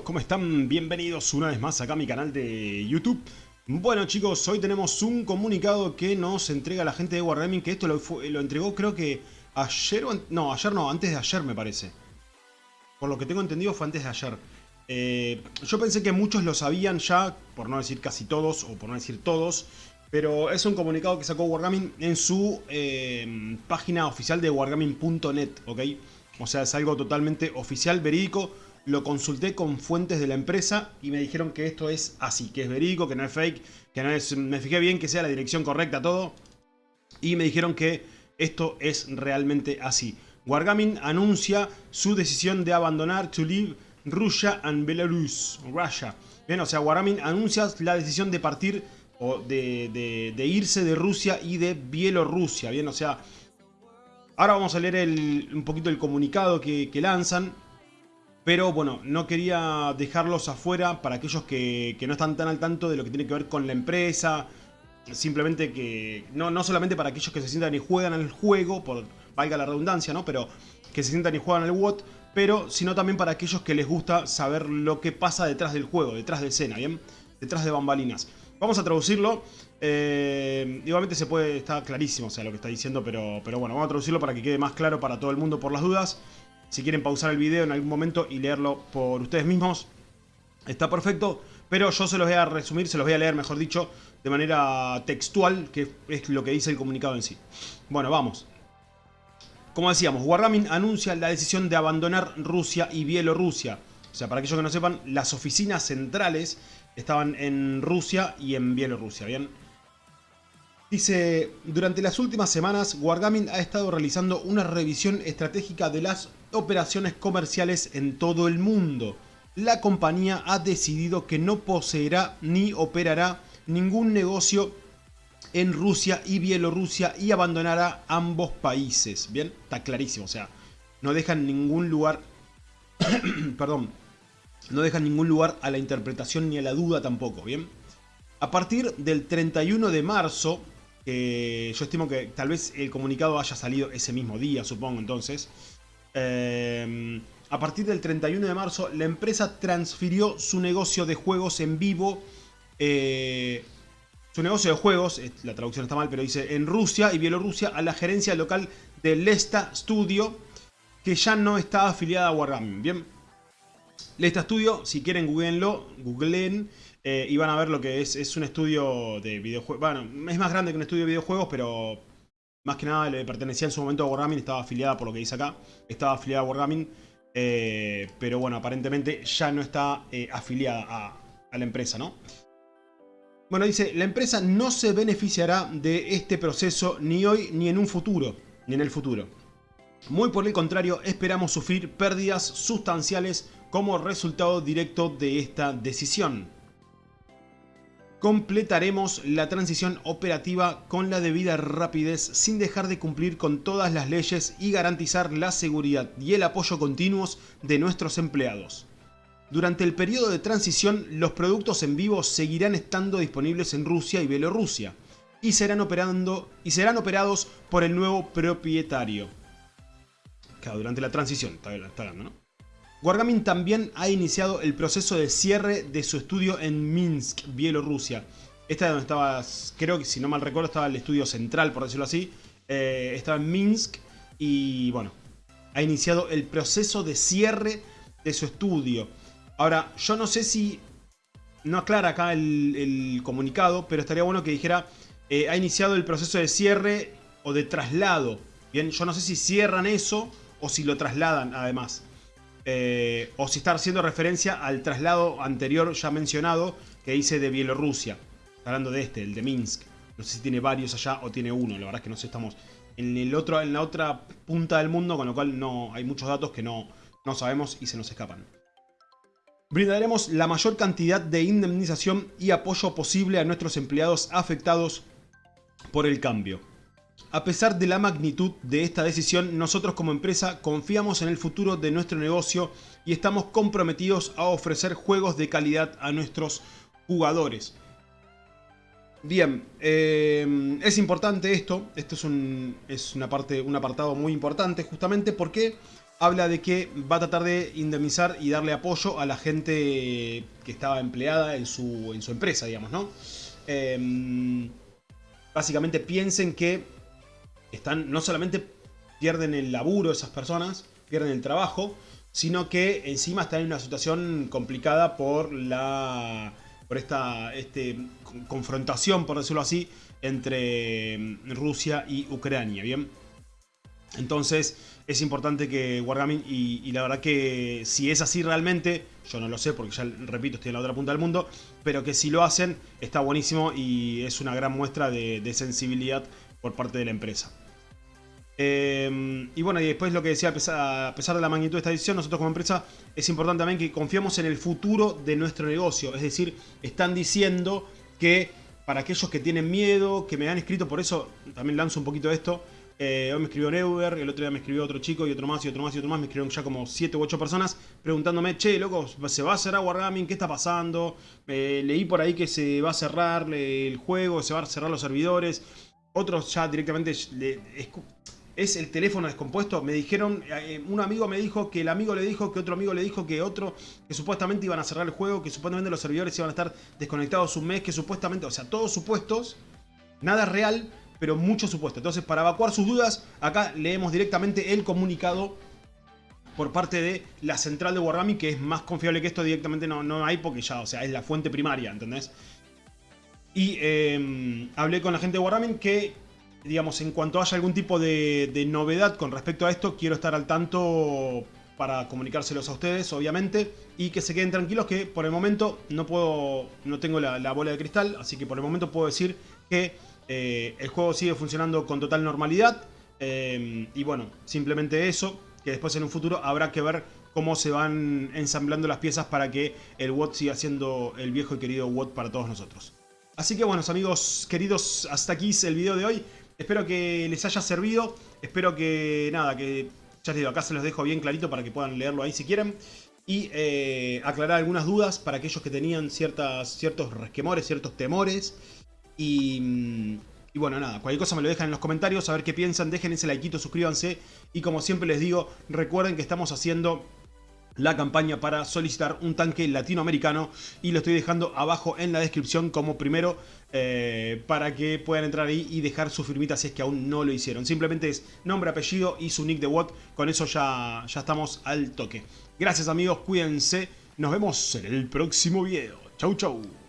¿Cómo están? Bienvenidos una vez más acá a mi canal de YouTube. Bueno chicos, hoy tenemos un comunicado que nos entrega la gente de Wargaming, que esto lo, lo entregó creo que ayer o... No, ayer no, antes de ayer me parece. Por lo que tengo entendido fue antes de ayer. Eh, yo pensé que muchos lo sabían ya, por no decir casi todos, o por no decir todos, pero es un comunicado que sacó Wargaming en su eh, página oficial de wargaming.net. O sea, es algo totalmente oficial, verídico, lo consulté con fuentes de la empresa y me dijeron que esto es así, que es verídico, que no es fake, que no es... Me fijé bien que sea la dirección correcta todo y me dijeron que esto es realmente así. Wargaming anuncia su decisión de abandonar to leave Russia and Belarus. Bien, o sea, Wargaming anuncia la decisión de partir o de, irse de Rusia y de Bielorrusia. Bien, o sea, ahora vamos a leer un poquito el comunicado que lanzan. Pero bueno, no quería dejarlos afuera para aquellos que, no están tan al tanto de lo que tiene que ver con la empresa. Simplemente que, no, no solamente para aquellos que se sientan y juegan al juego, por valga la redundancia, ¿no? Pero que se sientan y juegan al WOT, pero sino también para aquellos que les gusta saber lo que pasa detrás del juego, detrás de escena, ¿bien? Detrás de bambalinas. Vamos a traducirlo. Eh, igualmente se puede, está clarísimo o sea, lo que está diciendo, pero, pero bueno, vamos a traducirlo para que quede más claro para todo el mundo por las dudas. Si quieren pausar el video en algún momento y leerlo por ustedes mismos, está perfecto. Pero yo se los voy a resumir, se los voy a leer, mejor dicho, de manera textual, que es lo que dice el comunicado en sí. Bueno, vamos. Como decíamos, Wargaming anuncia la decisión de abandonar Rusia y Bielorrusia. O sea, para aquellos que no sepan, las oficinas centrales estaban en Rusia y en Bielorrusia, ¿bien? Dice, durante las últimas semanas, Wargaming ha estado realizando una revisión estratégica de las operaciones comerciales en todo el mundo. La compañía ha decidido que no poseerá ni operará ningún negocio en Rusia y Bielorrusia y abandonará ambos países. Bien, está clarísimo, o sea, no dejan ningún lugar, perdón, no dejan ningún lugar a la interpretación ni a la duda tampoco, bien. A partir del 31 de marzo, yo estimo que tal vez el comunicado haya salido ese mismo día, supongo entonces, Em, a partir del 31 de marzo, la empresa transfirió su negocio de juegos en vivo. Eh, su negocio de juegos, la traducción está mal, pero dice en Rusia y Bielorrusia a la gerencia local de Lesta Studio, que ya no está afiliada a Wargaming. Bien, Lesta Studio, si quieren googleenlo, googleen eh, y van a ver lo que es. Es un estudio de videojuegos. Bueno, es más grande que un estudio de videojuegos, pero más que nada le pertenecía en su momento a Wargaming, estaba afiliada por lo que dice acá, estaba afiliada a Wargaming, eh, pero bueno, aparentemente ya no está eh, afiliada a, la empresa, ¿no? Bueno, dice, la empresa no se beneficiará de este proceso ni hoy ni en un futuro, ni en el futuro. Muy por el contrario, esperamos sufrir pérdidas sustanciales como resultado directo de esta decisión completaremos la transición operativa con la debida rapidez sin dejar de cumplir con todas las leyes y garantizar la seguridad y el apoyo continuos de nuestros empleados. Durante el periodo de transición, los productos en vivo seguirán estando disponibles en Rusia y Bielorrusia y serán, operando, y serán operados por el nuevo propietario. Claro, durante la transición, está, hablando, ¿no? Wargaming también ha iniciado el proceso de cierre de su estudio en Minsk, Bielorrusia. Esta es donde estaba, creo que si no mal recuerdo, estaba el estudio central, por decirlo así. Eh, estaba en Minsk y bueno, ha iniciado el proceso de cierre de su estudio. Ahora, yo no sé si... No aclara acá el, comunicado, pero estaría bueno que dijera eh, ha iniciado el proceso de cierre o de traslado. Bien, yo no sé si cierran eso o si lo trasladan además. Eh, o si está haciendo referencia al traslado anterior ya mencionado que hice de Bielorrusia. Hablando de este, el de Minsk. No sé si tiene varios allá o tiene uno. La verdad es que no sé, estamos en, el otro, en la otra punta del mundo, con lo cual no hay muchos datos que no, no sabemos y se nos escapan. Brindaremos la mayor cantidad de indemnización y apoyo posible a nuestros empleados afectados por el cambio. A pesar de la magnitud de esta decisión, nosotros como empresa confiamos en el futuro de nuestro negocio y estamos comprometidos a ofrecer juegos de calidad a nuestros jugadores. Bien, eh, es importante esto, esto es, un, una parte, un apartado muy importante justamente porque habla de que va a tratar de indemnizar y darle apoyo a la gente que estaba empleada en su, empresa, digamos, ¿no? Em, básicamente piensen que están, no solamente pierden el laburo esas personas, pierden el trabajo, sino que encima están en una situación complicada por la por esta este, confrontación, por decirlo así, entre em, Rusia y Ucrania, ¿bien? Entonces es importante que Wargaming, y, la verdad que si es así realmente, yo no lo sé porque ya repito, estoy en la otra punta del mundo, pero que si lo hacen está buenísimo y es una gran muestra de, sensibilidad por parte de la empresa. Em, y bueno, y después lo que decía, a pesar, de la magnitud de esta decisión, nosotros como empresa es importante también que confiamos en el futuro de nuestro negocio. Es decir, están diciendo que para aquellos que tienen miedo, que me han escrito, por eso también lanzo un poquito esto, eh, hoy me escribió Neuber, el otro día me escribió otro chico y otro más y otro más y otro más. Me escribieron ya como 7 u 8 personas preguntándome, che, loco, ¿se va a cerrar Wargaming? ¿Qué está pasando? Eh, leí por ahí que se va a cerrar el juego, se van a cerrar los servidores. Otros ya directamente es, el teléfono descompuesto. Me dijeron, eh, un amigo me dijo que el amigo le dijo que otro amigo le dijo que otro, que supuestamente iban a cerrar el juego, que supuestamente los servidores iban a estar desconectados un mes, que supuestamente, o sea, todos supuestos, nada real pero mucho supuesto. Entonces, para evacuar sus dudas, acá leemos directamente el comunicado por parte de la central de Wargaming, que es más confiable que esto, directamente no, no hay porque ya, o sea, es la fuente primaria, ¿entendés? Y em, hablé con la gente de Wargaming que, digamos, en cuanto haya algún tipo de, novedad con respecto a esto, quiero estar al tanto para comunicárselos a ustedes, obviamente, y que se queden tranquilos que por el momento no puedo, no tengo la bola de cristal, así que por el momento puedo decir que eh, el juego sigue funcionando con total normalidad. Eh, y bueno, simplemente eso, que después en un futuro habrá que ver cómo se van ensamblando las piezas para que el WOT siga siendo el viejo y querido WOT para todos nosotros. Así que bueno, amigos queridos, hasta aquí es el video de hoy. Espero que les haya servido. Espero que, nada, que ya les digo, acá se los dejo bien clarito para que puedan leerlo ahí si quieren. Y eh, aclarar algunas dudas para aquellos que tenían ciertas, ciertos resquemores, ciertos temores. Y, bueno, nada, cualquier cosa me lo dejan en los comentarios, a ver qué piensan, dejen ese like, suscríbanse. Y como siempre les digo, recuerden que estamos haciendo la campaña para solicitar un tanque latinoamericano y lo estoy dejando abajo en la descripción como primero eh, para que puedan entrar ahí y dejar su firmita si es que aún no lo hicieron. Simplemente es nombre, apellido y su nick de WOT, con eso ya, ya estamos al toque. Gracias amigos, cuídense, nos vemos en el próximo video. Chau chau.